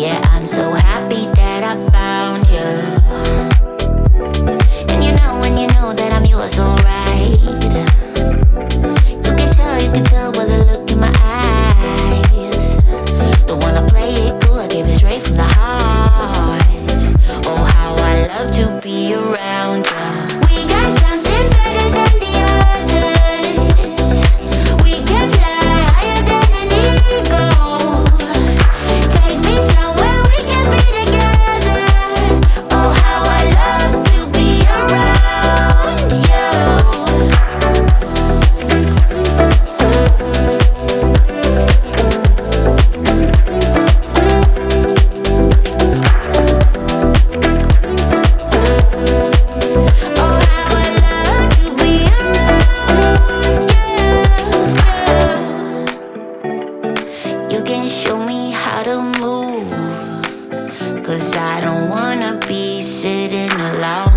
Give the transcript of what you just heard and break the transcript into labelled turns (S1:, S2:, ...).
S1: Yeah, I'm so happy that I found you I don't wanna be sitting alone.